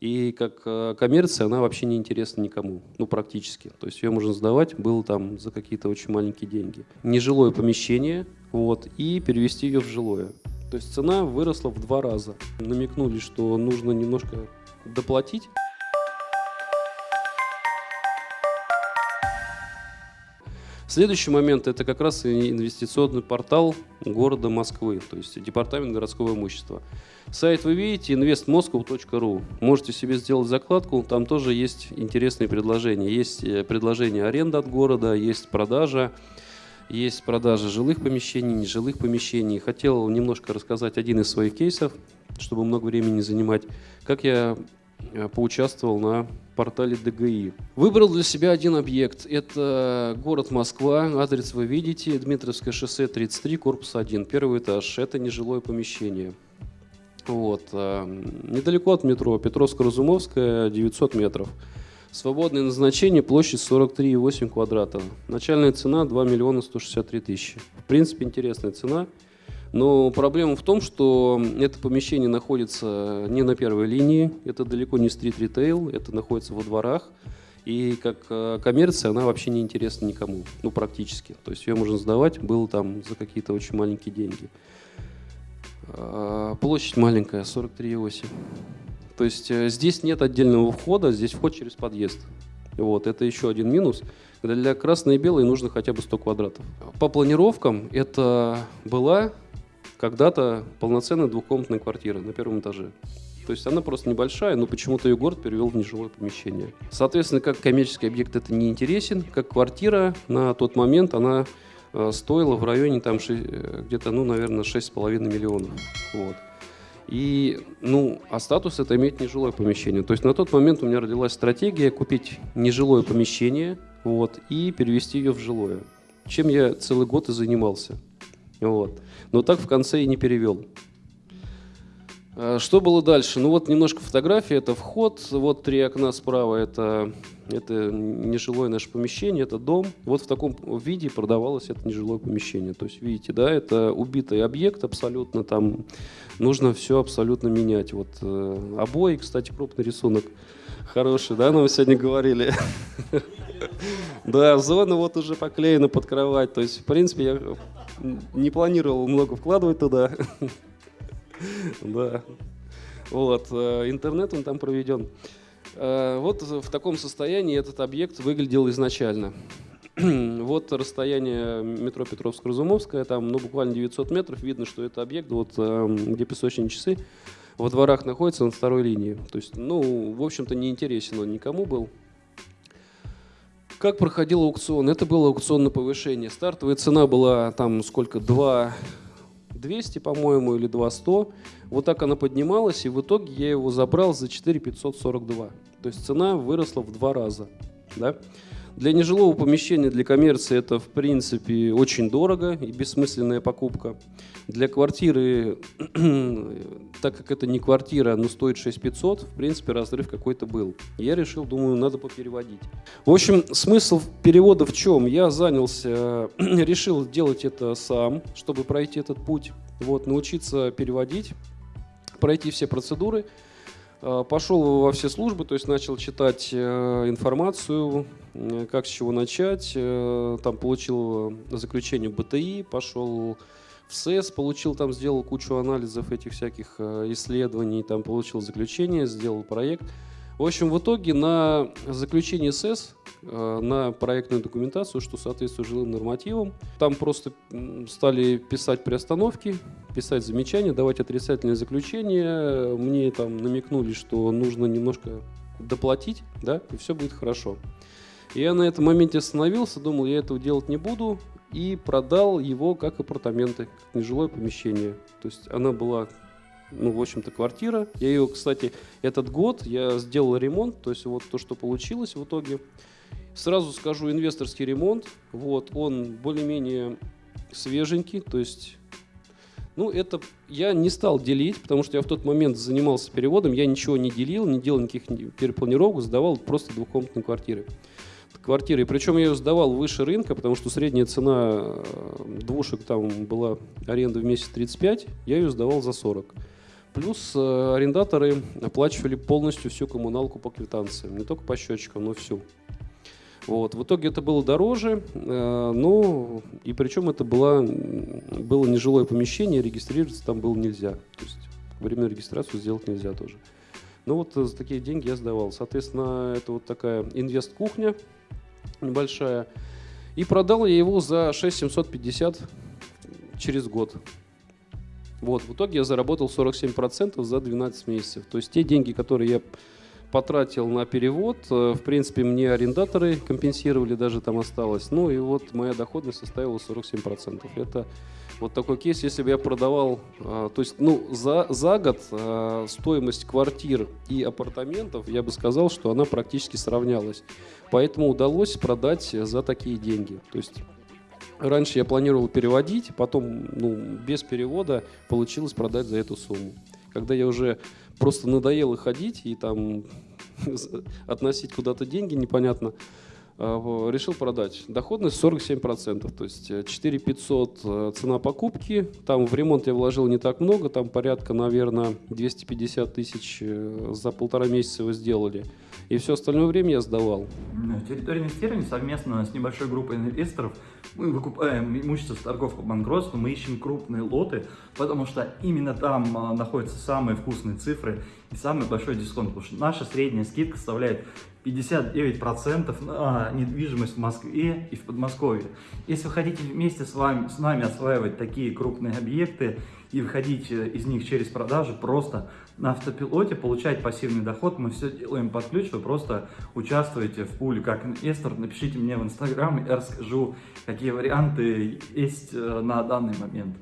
И как э, коммерция она вообще не интересна никому, ну практически. То есть ее можно сдавать было там за какие-то очень маленькие деньги. Нежилое помещение, вот, и перевести ее в жилое. То есть цена выросла в два раза. Намекнули, что нужно немножко доплатить. Следующий момент – это как раз инвестиционный портал города Москвы, то есть департамент городского имущества. Сайт вы видите investmoscow.ru. Можете себе сделать закладку, там тоже есть интересные предложения. Есть э, предложение аренды от города, есть продажа, есть продажа жилых помещений, нежилых помещений. Хотел немножко рассказать один из своих кейсов, чтобы много времени не занимать, как я поучаствовал на портале ДГИ. Выбрал для себя один объект. Это город Москва, адрес вы видите, Дмитровское шоссе 33, корпус 1, первый этаж. Это нежилое помещение. Вот. Э, недалеко от метро, Петровско-Разумовская, 900 метров. Свободное назначение, площадь 43,8 квадрата. Начальная цена 2 миллиона 163 тысячи. В принципе, интересная цена. Но проблема в том, что это помещение находится не на первой линии, это далеко не стрит-ритейл, это находится во дворах. И как э, коммерция она вообще не интересна никому, ну практически. То есть ее можно сдавать, было там за какие-то очень маленькие деньги. А, площадь маленькая, 43,8. То есть э, здесь нет отдельного входа, здесь вход через подъезд. Вот, это еще один минус. Для красной и белой нужно хотя бы 100 квадратов. По планировкам это была когда-то полноценная двухкомнатная квартира на первом этаже. То есть она просто небольшая, но почему-то ее город перевел в нежилое помещение. Соответственно, как коммерческий объект это не интересен, как квартира на тот момент она Э, стоила в районе там э, где-то, ну, наверное, 6,5 миллионов. Вот. И, ну, а статус это иметь нежилое помещение. То есть на тот момент у меня родилась стратегия купить нежилое помещение вот, и перевести ее в жилое. Чем я целый год и занимался. Вот. Но так в конце и не перевел. А, что было дальше? Ну вот немножко фотографии. Это вход. Вот три окна справа. Это, это нежилое наше помещение, это дом. Вот в таком виде продавалось это нежилое помещение. То есть видите, да, это убитый объект абсолютно. Там нужно все абсолютно менять. Вот э, обои, кстати, крупный рисунок. Хороший, да, нам сегодня говорили. Да, зона вот уже поклеена под кровать. То есть, в принципе, я не планировал много вкладывать туда. Да. Вот, э, интернет он там проведен. Э, вот в таком состоянии этот объект выглядел изначально. Вот расстояние метро Петровско-Разумовское, там ну, буквально 900 метров, видно, что это объект, вот, э, где песочные часы, во дворах находится на второй линии. То есть, ну, в общем-то, не интересен он никому был. Как проходил аукцион? Это было аукционное повышение. Стартовая цена была там сколько? 2 200, по-моему, или 200. Вот так она поднималась, и в итоге я его забрал за 4 542. То есть цена выросла в два раза. Да? Для нежилого помещения, для коммерции это, в принципе, очень дорого и бессмысленная покупка. Для квартиры, так как это не квартира, но стоит 6500, в принципе, разрыв какой-то был. Я решил, думаю, надо попереводить. В общем, смысл перевода в чем? Я занялся, решил делать это сам, чтобы пройти этот путь, вот, научиться переводить, пройти все процедуры – пошел во все службы, то есть начал читать э, информацию, э, как с чего начать. Там получил заключение БТИ, пошел в СЭС, получил там, сделал кучу анализов этих всяких исследований, там получил заключение, сделал проект. В общем, в итоге на заключение СЭС, на проектную документацию, что соответствует жилым нормативам, там просто стали писать приостановки, писать замечания, давать отрицательные заключения. Мне там намекнули, что нужно немножко доплатить, да, и все будет хорошо. Я на этом моменте остановился, думал, я этого делать не буду, и продал его как апартаменты, как нежилое помещение. То есть она была, ну, в общем-то, квартира. Я ее, кстати, этот год я сделал ремонт, то есть вот то, что получилось в итоге. Сразу скажу, инвесторский ремонт, вот, он более-менее свеженький, то есть ну, это я не стал делить, потому что я в тот момент занимался переводом, я ничего не делил, не делал никаких перепланировок, сдавал просто двухкомнатные квартиры. Квартиры. Причем я ее сдавал выше рынка, потому что средняя цена э, двушек там была аренда в месяц 35, я ее сдавал за 40. Плюс э, арендаторы оплачивали полностью всю коммуналку по квитанциям, не только по счетчикам, но всю. Вот. В итоге это было дороже, э, но и причем это было, было нежилое помещение, регистрироваться там было нельзя. То есть временную регистрацию сделать нельзя тоже. Ну вот за такие деньги я сдавал. Соответственно, это вот такая инвест-кухня небольшая. И продал я его за 6750 через год. Вот, в итоге я заработал 47% за 12 месяцев. То есть те деньги, которые я потратил на перевод. Э, в принципе, мне арендаторы компенсировали, даже там осталось. Ну и вот моя доходность составила 47%. Это вот такой кейс, если бы я продавал, э, то есть, ну, за, за год э, стоимость квартир и апартаментов, я бы сказал, что она практически сравнялась. Поэтому удалось продать за такие деньги. То есть Раньше я планировал переводить, потом ну, без перевода получилось продать за эту сумму. Когда я уже просто надоело ходить и там относить куда-то деньги непонятно, решил продать. Доходность 47%, то есть 4 э, 500 э, цена покупки. Там в ремонт я вложил не так много, там порядка, наверное, 250 тысяч э, за полтора месяца его сделали. И все остальное время я сдавал. Территория инвестирования совместно с небольшой группой инвесторов мы выкупаем имущество с торгов по банкротству, мы ищем крупные лоты, потому что именно там находятся самые вкусные цифры и самый большой дисконт, потому что наша средняя скидка составляет 59% на недвижимость в Москве и в Подмосковье. Если вы хотите вместе с вами, с нами осваивать такие крупные объекты и выходить из них через продажу, просто на автопилоте получать пассивный доход, мы все делаем под ключ, вы просто участвуете в пуле как инвестор, напишите мне в Инстаграм, я расскажу, какие варианты есть э, на данный момент.